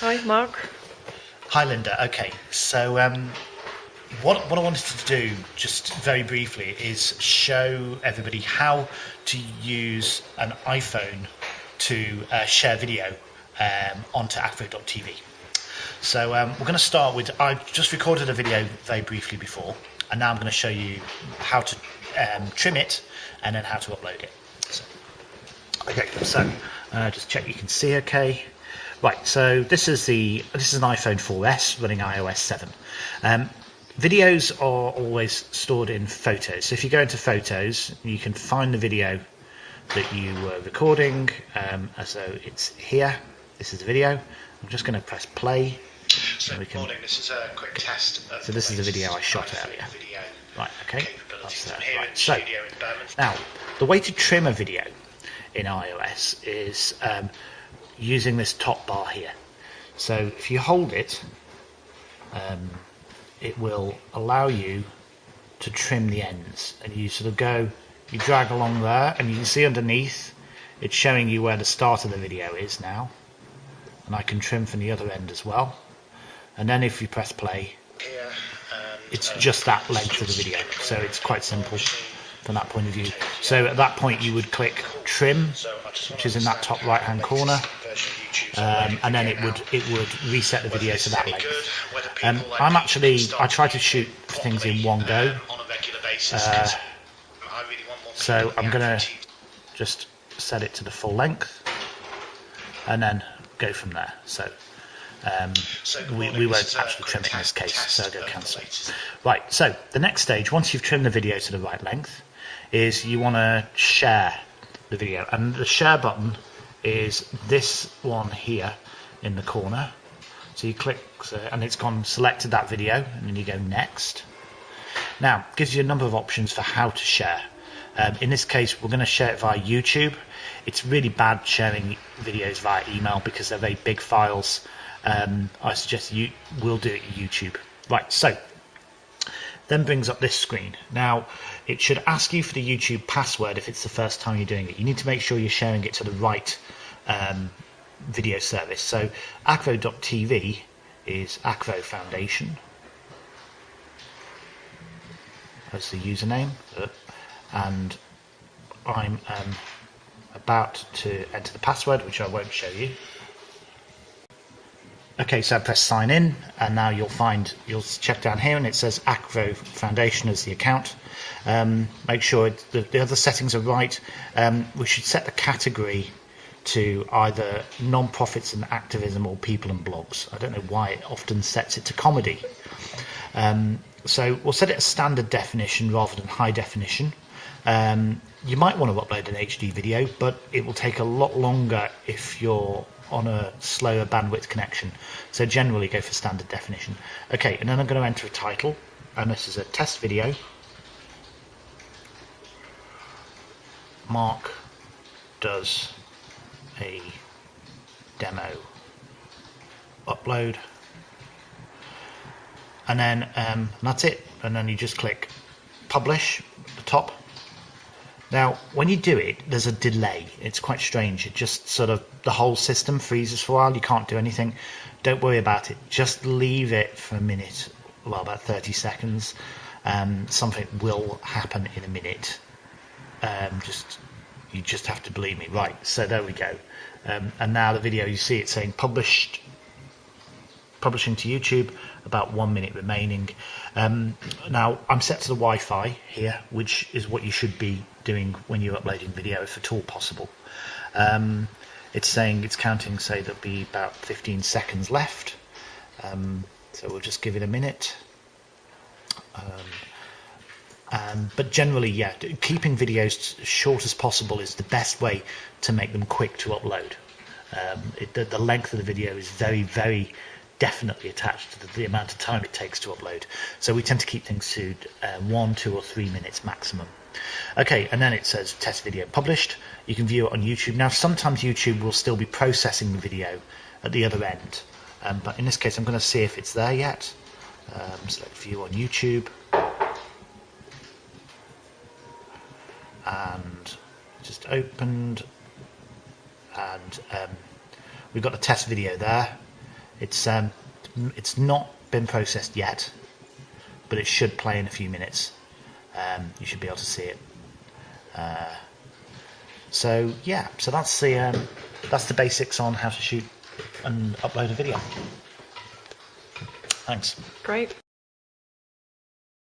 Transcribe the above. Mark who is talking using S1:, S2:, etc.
S1: Hi, Mark.
S2: Hi, Linda. Okay, so um, what, what I wanted to do, just very briefly, is show everybody how to use an iPhone to uh, share video um, onto Acvo.tv. So um, we're going to start with, I just recorded a video very briefly before, and now I'm going to show you how to um, trim it and then how to upload it. So, okay, so uh, just check you can see okay. Right, so this is the this is an iPhone 4S running iOS 7. Um, videos are always stored in photos. So if you go into photos, you can find the video that you were recording. Um, so it's here. This is the video. I'm just going to press play.
S3: So, we can, morning. This is a quick test.
S2: so this is the video I shot earlier. Right. Okay. That's, uh, right. So now the way to trim a video in iOS is um, using this top bar here. So if you hold it, um, it will allow you to trim the ends. And you sort of go, you drag along there and you can see underneath it's showing you where the start of the video is now. And I can trim from the other end as well. And then if you press play it's just that length of the video. So it's quite simple from that point of view so at that point you would click trim which is in that top right hand corner um, and then it would it would reset the video to that length. Um, I'm actually I try to shoot things in one go, uh, so I'm gonna just set it to the full length, and then go from there. So. Um, we, we won't actually trim it in this case, so I'll go cancel. Right, so the next stage, once you've trimmed the video to the right length, is you want to share the video. And the share button is this one here in the corner. So you click and it's gone selected that video and then you go next. Now, gives you a number of options for how to share. Um, in this case, we're going to share it via YouTube. It's really bad sharing videos via email because they're very big files. Um, I suggest you will do it YouTube. Right, so then brings up this screen. Now, it should ask you for the YouTube password if it's the first time you're doing it. You need to make sure you're sharing it to the right um, video service. So Acvo.tv is Acvo Foundation as the username, and I'm um, about to enter the password, which I won't show you. Okay, so I press sign in, and now you'll find, you'll check down here, and it says Acvo Foundation as the account. Um, make sure the, the, other settings are right. Um, we should set the category to either non-profits and activism or people and blogs. I don't know why it often sets it to comedy. Um, so we'll set it as standard definition rather than high definition. Um, you might want to upload an HD video, but it will take a lot longer if you're on a slower bandwidth connection. So generally go for standard definition. Okay, and then I'm going to enter a title, and this is a test video. Mark does a demo upload and then um, that's it and then you just click publish at the top now when you do it there's a delay. It's quite strange. It just sort of the whole system freezes for a while. You can't do anything. Don't worry about it. Just leave it for a minute well about 30 seconds. Um, something will happen in a minute. Um, just you just have to believe me. Right so there we go. Um, and now the video you see it saying published publishing to YouTube about one minute remaining. Um, now I'm set to the Wi-Fi here which is what you should be doing when you're uploading video if at all possible. Um, it's saying it's counting say there'll be about 15 seconds left. Um, so we'll just give it a minute. Um, um, but generally, yeah, keeping videos short as possible is the best way to make them quick to upload. Um, it, the, the, length of the video is very, very definitely attached to the, the, amount of time it takes to upload. So we tend to keep things to uh, one, two, or three minutes maximum. Okay, and then it says test video published. You can view it on YouTube. Now, sometimes YouTube will still be processing the video at the other end, um, but in this case, I'm going to see if it's there yet. Um, select view on YouTube. and just opened and um, we've got the test video there It's um, it's not been processed yet, but it should play in a few minutes. Um, you should be able to see it. Uh, so yeah, so that's the um, that's the basics on how to shoot and upload a video. Thanks.
S1: Great.